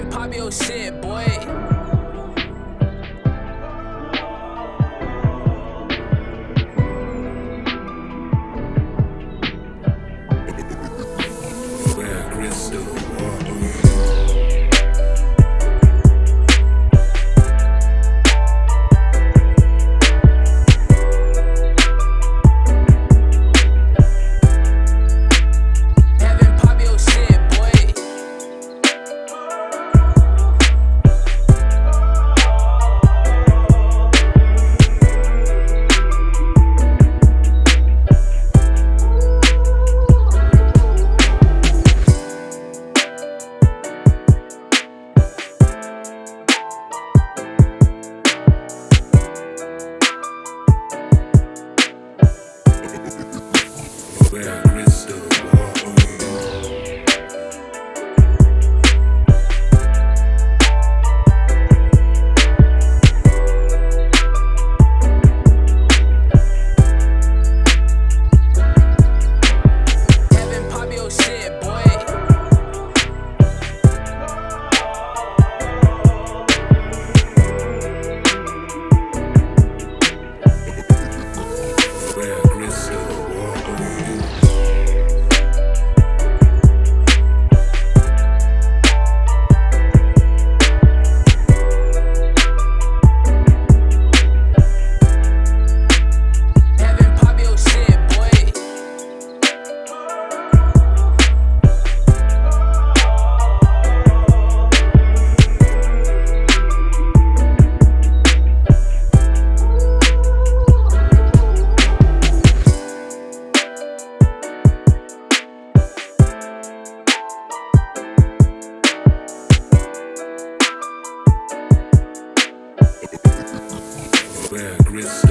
and pop your shit, boy. where crystal secrets.